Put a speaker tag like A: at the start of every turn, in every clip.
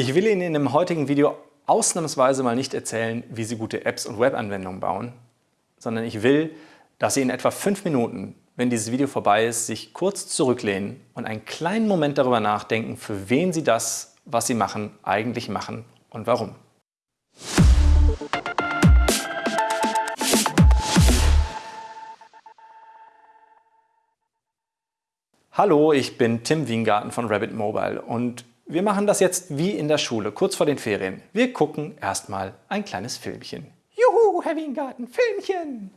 A: Ich will Ihnen in dem heutigen Video ausnahmsweise mal nicht erzählen, wie Sie gute Apps und Webanwendungen bauen, sondern ich will, dass Sie in etwa fünf Minuten, wenn dieses Video vorbei ist, sich kurz zurücklehnen und einen kleinen Moment darüber nachdenken, für wen Sie das, was Sie machen, eigentlich machen und warum. Hallo, ich bin Tim Wiengarten von Rabbit Mobile und wir machen das jetzt wie in der Schule, kurz vor den Ferien. Wir gucken erstmal ein kleines Filmchen. Juhu, Herr Wiengarten, Filmchen!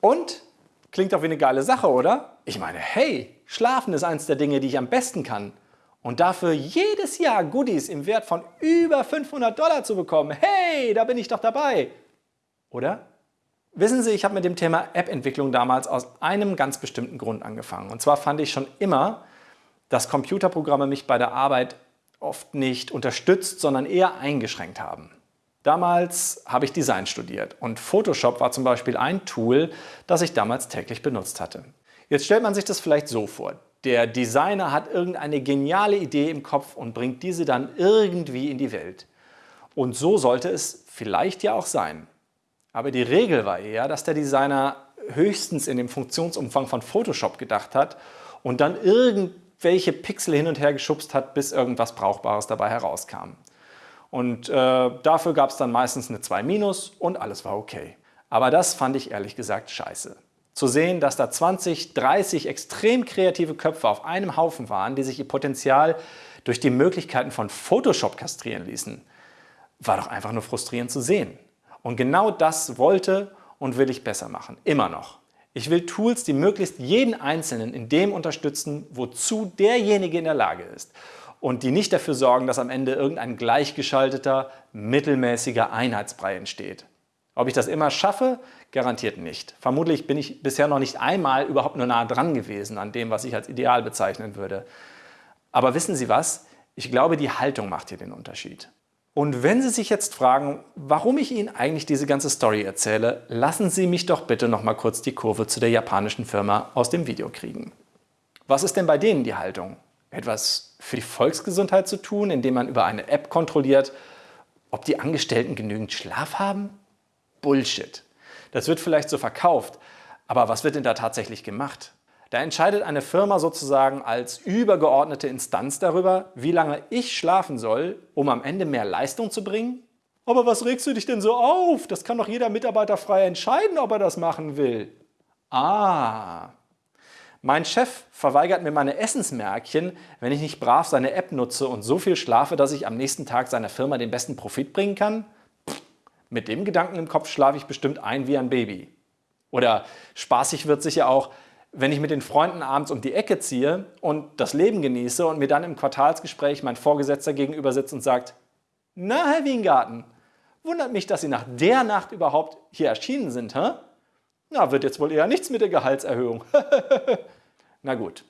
A: Und? Klingt doch wie eine geile Sache, oder? Ich meine, hey, Schlafen ist eins der Dinge, die ich am besten kann. Und dafür jedes Jahr Goodies im Wert von über 500 Dollar zu bekommen, hey, da bin ich doch dabei. Oder? Wissen Sie, ich habe mit dem Thema App-Entwicklung damals aus einem ganz bestimmten Grund angefangen. Und zwar fand ich schon immer, dass Computerprogramme mich bei der Arbeit oft nicht unterstützt, sondern eher eingeschränkt haben. Damals habe ich Design studiert und Photoshop war zum Beispiel ein Tool, das ich damals täglich benutzt hatte. Jetzt stellt man sich das vielleicht so vor. Der Designer hat irgendeine geniale Idee im Kopf und bringt diese dann irgendwie in die Welt. Und so sollte es vielleicht ja auch sein. Aber die Regel war eher, dass der Designer höchstens in dem Funktionsumfang von Photoshop gedacht hat und dann irgendwelche Pixel hin und her geschubst hat, bis irgendwas Brauchbares dabei herauskam. Und äh, dafür gab es dann meistens eine 2 minus und alles war okay. Aber das fand ich ehrlich gesagt scheiße. Zu sehen, dass da 20, 30 extrem kreative Köpfe auf einem Haufen waren, die sich ihr Potenzial durch die Möglichkeiten von Photoshop kastrieren ließen, war doch einfach nur frustrierend zu sehen. Und genau das wollte und will ich besser machen. Immer noch. Ich will Tools, die möglichst jeden Einzelnen in dem unterstützen, wozu derjenige in der Lage ist und die nicht dafür sorgen, dass am Ende irgendein gleichgeschalteter, mittelmäßiger Einheitsbrei entsteht. Ob ich das immer schaffe? Garantiert nicht. Vermutlich bin ich bisher noch nicht einmal überhaupt nur nah dran gewesen an dem, was ich als ideal bezeichnen würde. Aber wissen Sie was? Ich glaube, die Haltung macht hier den Unterschied. Und wenn Sie sich jetzt fragen, warum ich Ihnen eigentlich diese ganze Story erzähle, lassen Sie mich doch bitte noch mal kurz die Kurve zu der japanischen Firma aus dem Video kriegen. Was ist denn bei denen die Haltung? Etwas für die Volksgesundheit zu tun, indem man über eine App kontrolliert, ob die Angestellten genügend Schlaf haben? Bullshit. Das wird vielleicht so verkauft, aber was wird denn da tatsächlich gemacht? Da entscheidet eine Firma sozusagen als übergeordnete Instanz darüber, wie lange ich schlafen soll, um am Ende mehr Leistung zu bringen? Aber was regst du dich denn so auf? Das kann doch jeder Mitarbeiter frei entscheiden, ob er das machen will. Ah, mein Chef verweigert mir meine Essensmärkchen, wenn ich nicht brav seine App nutze und so viel schlafe, dass ich am nächsten Tag seiner Firma den besten Profit bringen kann? Pff, mit dem Gedanken im Kopf schlafe ich bestimmt ein wie ein Baby. Oder spaßig wird sicher auch, wenn ich mit den Freunden abends um die Ecke ziehe und das Leben genieße und mir dann im Quartalsgespräch mein Vorgesetzter gegenüber sitzt und sagt, na Herr Wiengarten, wundert mich, dass Sie nach der Nacht überhaupt hier erschienen sind, hä? Na, wird jetzt wohl eher nichts mit der Gehaltserhöhung. Na gut.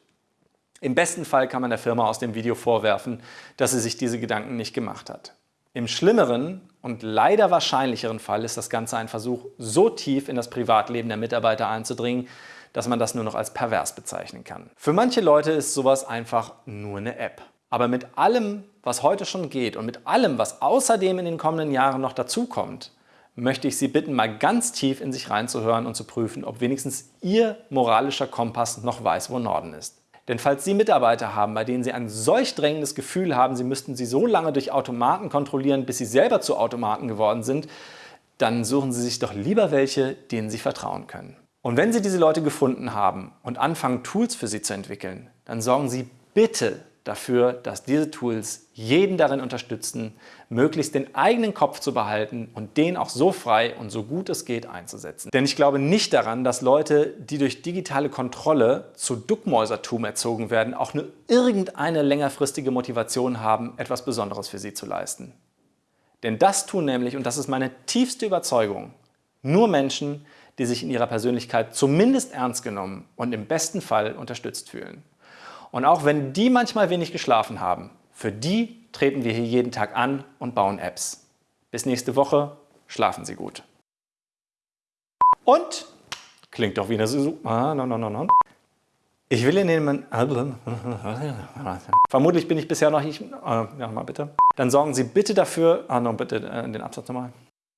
A: Im besten Fall kann man der Firma aus dem Video vorwerfen, dass sie sich diese Gedanken nicht gemacht hat. Im schlimmeren und leider wahrscheinlicheren Fall ist das Ganze ein Versuch, so tief in das Privatleben der Mitarbeiter einzudringen, dass man das nur noch als pervers bezeichnen kann. Für manche Leute ist sowas einfach nur eine App. Aber mit allem, was heute schon geht und mit allem, was außerdem in den kommenden Jahren noch dazukommt, möchte ich Sie bitten, mal ganz tief in sich reinzuhören und zu prüfen, ob wenigstens Ihr moralischer Kompass noch weiß, wo Norden ist. Denn falls Sie Mitarbeiter haben, bei denen Sie ein solch drängendes Gefühl haben, Sie müssten sie so lange durch Automaten kontrollieren, bis Sie selber zu Automaten geworden sind, dann suchen Sie sich doch lieber welche, denen Sie vertrauen können. Und wenn Sie diese Leute gefunden haben und anfangen, Tools für sie zu entwickeln, dann sorgen Sie bitte dafür, dass diese Tools jeden darin unterstützen, möglichst den eigenen Kopf zu behalten und den auch so frei und so gut es geht einzusetzen. Denn ich glaube nicht daran, dass Leute, die durch digitale Kontrolle zu Duckmäusertum erzogen werden, auch nur irgendeine längerfristige Motivation haben, etwas Besonderes für sie zu leisten. Denn das tun nämlich, und das ist meine tiefste Überzeugung, nur Menschen, die sich in ihrer Persönlichkeit zumindest ernst genommen und im besten Fall unterstützt fühlen. Und auch wenn die manchmal wenig geschlafen haben, für die treten wir hier jeden Tag an und bauen Apps. Bis nächste Woche, schlafen Sie gut. Und, klingt doch wie eine Susu... Ah, no, no, no, no. Ich will Ihnen... Vermutlich bin ich bisher noch nicht... Äh, ja, mal bitte. Dann sorgen Sie bitte dafür... Ah, no, bitte äh, den Absatz nochmal.